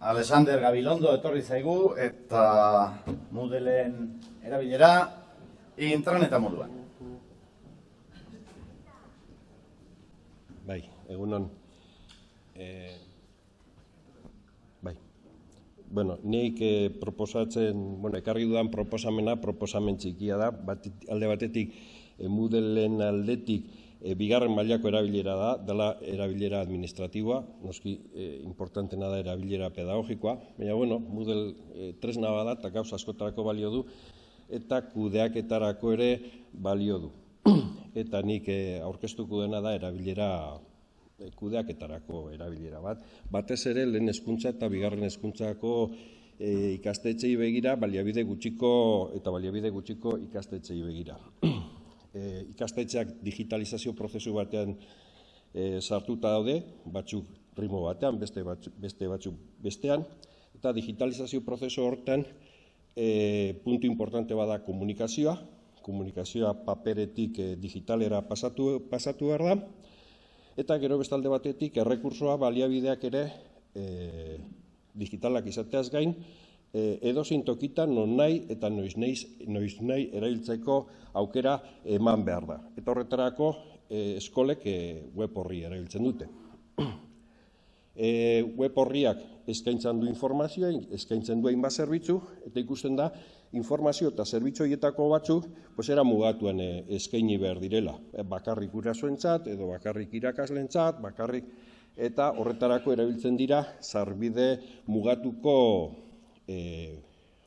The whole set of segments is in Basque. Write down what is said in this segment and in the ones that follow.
Alexander Gabilondo etorri zaigu eta Moodleen erabilera intraneta moduan. Bai, egunon. Eh, bai. Bueno, nik eh, proposatzen, bueno, ekarri dudan proposamena, proposamen txikia da, bat, alde batetik, eh, Moodleen aldetik, e, bigarren mailako erabilera da, dela erabilera administratiboa, noski e, importantena da erabilera pedagogikoa, baina bueno, Moodle e, tresna bada eta gauza askotarako balio du, eta kudeaketarako ere balio du. eta nik e, aurkeztuko dena da erabilera e, kudeaketarako erabilera bat. Batez ere lehen hezkuntza eta bigarren hezkuntzako e, ikastetxei begira, baliabide gutxiko eta baliabide gutxiko ikastetxei begira ikastetxeak digitalizazio prozesu batean e, sartuta daude, batzuk rimo batean, beste batzuk, beste batzuk bestean, eta digitalizazio prozesu hortan e, puntu importante bada komunikazioa, komunikazioa paperetik e, digitalera pasatu, pasatu behar da, eta gero bestalde batetik errekursoa baliabideak ere e, digitalak izateaz gain, e, edo tokitan non nahi eta noiz nahi, noiz nahi erabiltzeko aukera eman behar da. Eta horretarako e, eskolek e, web horri erabiltzen dute. E, web horriak eskaintzen du informazioa, eskaintzen du hainbat zerbitzu, eta ikusten da informazio eta zerbitzu horietako batzuk pues era mugatuan e, eskaini behar direla. E, bakarrik urasoentzat edo bakarrik irakaslentzat, bakarrik eta horretarako erabiltzen dira zarbide mugatuko e,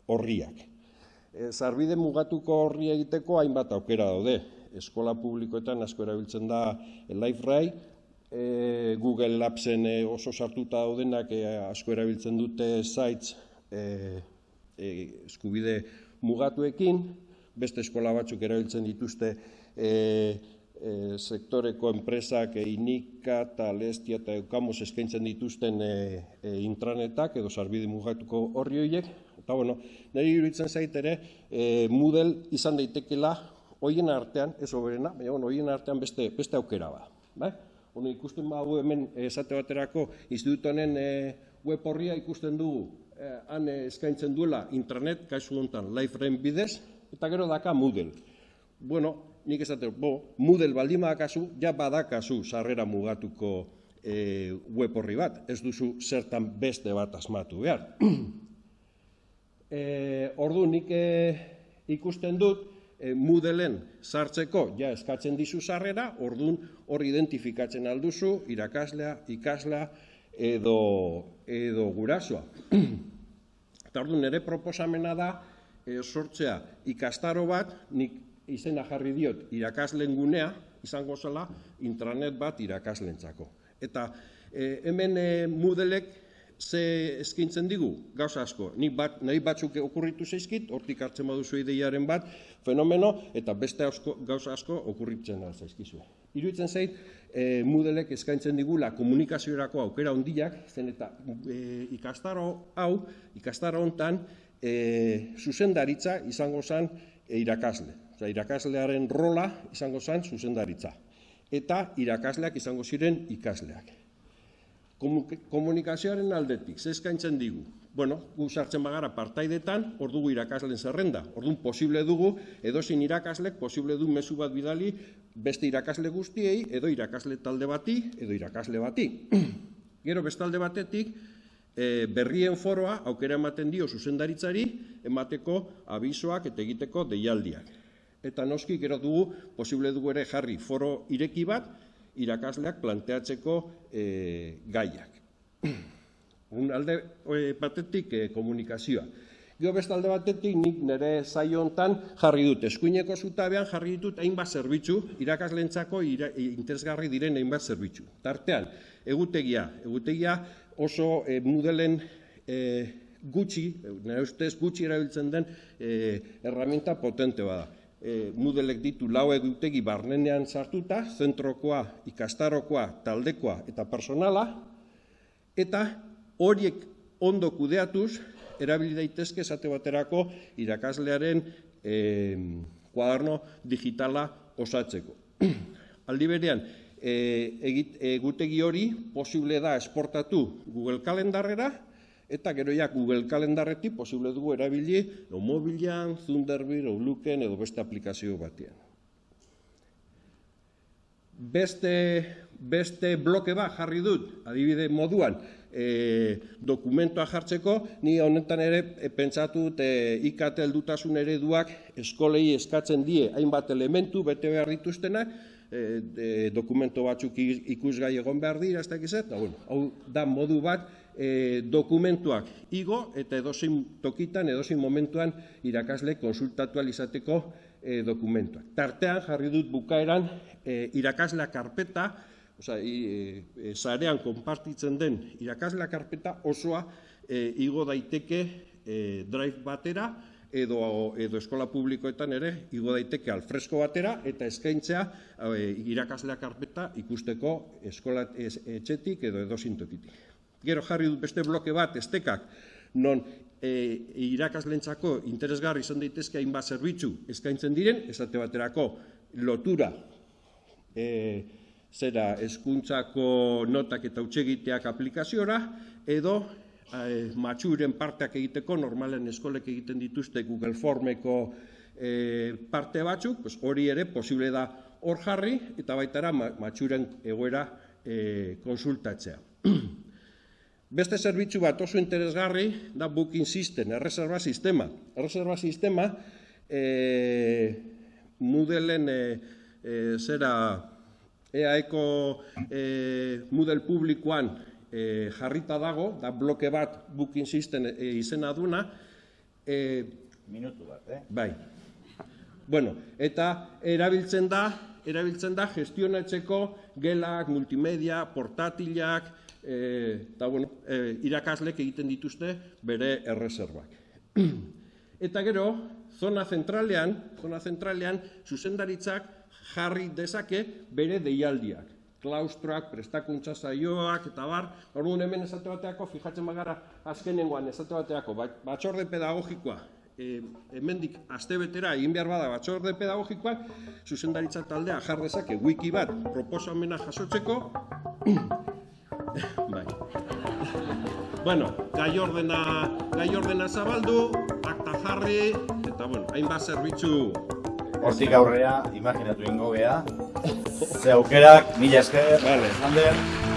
horriak. E, zarbide mugatuko horri egiteko hainbat aukera daude. Eskola publikoetan asko erabiltzen da LiveRay, e, Google Labsen e, oso sartuta daudenak e, asko erabiltzen dute sites e, e, eskubide mugatuekin, beste eskola batzuk erabiltzen dituzte e, e, sektoreko enpresak e, inika eta lestia eta eukamos eskaintzen dituzten e, e, intranetak edo sarbide mugatuko horri horiek. Eta bueno, nire iruditzen zait ere, e, Moodle izan daitekela hoien artean, ez oberena, baina bueno, hoien artean beste, beste aukera ba. Bai? Ono, ikusten bagu hemen esate baterako institutonen e, web horria ikusten dugu e, han eskaintzen duela intranet, kasu honetan, live bidez, eta gero daka Moodle. Bueno, nik esate, bo, Moodle baldin badakazu, ja badakazu sarrera mugatuko e, web horri bat, ez duzu zertan beste bat asmatu behar. e, ordu nik e, ikusten dut, e, Moodleen sartzeko ja eskatzen dizu sarrera, ordun hor identifikatzen alduzu, irakaslea, ikaslea edo, edo gurasoa. Eta ordu nire proposamena da, e, sortzea ikastaro bat, nik izena jarri diot irakaslen gunea, izango zela intranet bat irakaslentzako. Eta e, hemen e, Moodleek ze eskintzen digu, gauza asko, ni bat, nahi batzuk okurritu zeizkit, hortik hartzen baduzu ideiaren bat, fenomeno, eta beste asko, gauza asko okurritzen zaizkizu. Iruitzen zait, e, Moodleek eskaintzen digula komunikaziorako aukera hondiak, zen eta e, ikastaro hau, ikastaro hontan, e, zuzendaritza izango zen e, irakasle irakaslearen rola izango zen zuzendaritza. Eta irakasleak izango ziren ikasleak. Komunikazioaren aldetik, ze eskaintzen digu? Bueno, gu sartzen bagara partaidetan, hor dugu irakasleen zerrenda. Orduan posible dugu, edozin irakaslek, posible du mezu bat bidali, beste irakasle guztiei, edo irakasle talde bati, edo irakasle bati. Gero bestalde batetik, e, berrien foroa aukera ematen dio zuzendaritzari, emateko abisoak eta egiteko deialdiak eta noski gero dugu posible dugu ere jarri foro ireki bat irakasleak planteatzeko e, gaiak. Un alde e, batetik e, komunikazioa. Gio beste alde batetik nik nire zaio hontan jarri dut. Eskuineko zutabean jarri ditut hainbat zerbitzu, irakaslentzako interesgarri diren hainbat zerbitzu. Tartean, egutegia. Egutegia oso e, mudelen e, gutxi, nire ustez gutxi erabiltzen den e, herramienta potente bada e, Moodelek ditu lau egutegi barnenean sartuta, zentrokoa, ikastarokoa, taldekoa eta personala, eta horiek ondo kudeatuz, erabili daitezke esate baterako irakaslearen e, kuaderno digitala osatzeko. Aldi berean, e, egutegi hori posible da esportatu Google Kalendarrera, Eta gero ja Google kalendarretik posible dugu erabili o mobilan, Thunderbird, Outlooken edo beste aplikazio batean. Beste, beste bloke bat jarri dut, adibide moduan, e, dokumentoa jartzeko, ni honetan ere e, pentsatu dut e, IKT heldutasun ereduak eskolei eskatzen die hainbat elementu bete behar dituztenak, e, e, dokumento batzuk ikusgai egon behar dira, ez dakiz eta bueno, hau da modu bat e, dokumentuak igo eta edozein tokitan, edozein momentuan irakasle konsultatu izateko e, dokumentuak. Tartean jarri dut bukaeran e, irakaslea karpeta, Osa, i, e, sarean konpartitzen den irakasla karpeta osoa e, igo daiteke e, drive batera edo, edo eskola publikoetan ere igo daiteke alfresko batera eta eskaintzea e, irakaslea karpeta ikusteko eskola etxetik edo edo sintokitik. Gero jarri dut beste bloke bat, estekak, non e, irakaslentzako interesgarri izan daitezke hainbat zerbitzu eskaintzen diren, esate baterako lotura e, zera hezkuntzako notak eta utsegiteak aplikaziora, edo e, matxuren parteak egiteko, normalen eskolek egiten dituzte Google Formeko e, parte batzuk, pues hori ere posible da hor jarri, eta baitara ma, matxuren egoera e, konsultatzea. Beste zerbitzu bat oso interesgarri da Booking System, erreserba sistema. Erreserba sistema, e, Moodleen e, e, zera EAEko e, Moodle publikoan e, jarrita dago, da bloke bat Booking System e, izena duna, e, Minutu bat, eh? Bai. Bueno, eta erabiltzen da, erabiltzen da gestionatzeko gelak, multimedia, portatilak, eh, eta bueno, eh, irakaslek egiten dituzte bere erreserbak. Eta gero, zona zentralean, zona zentralean, zuzendaritzak jarri dezake bere deialdiak. Klaustroak, prestakuntza saioak, eta bar, orduan hemen esate bateako, fijatzen bagara azkenengoan esate bateako, ba- batzorde pedagogikoa, e, hemendik astebetera egin behar bada batzorde pedagogikoak, zuzendaritza taldea jar dezake wiki bat proposamena jasotzeko, bai. Bueno, gai ordena, gai ordena zabaldu, akta jarri, eta bueno, hainbat zerbitzu Hortik aurrea, imaginatu ingo gea. Ze aukerak, mila esker, Vale. Ander.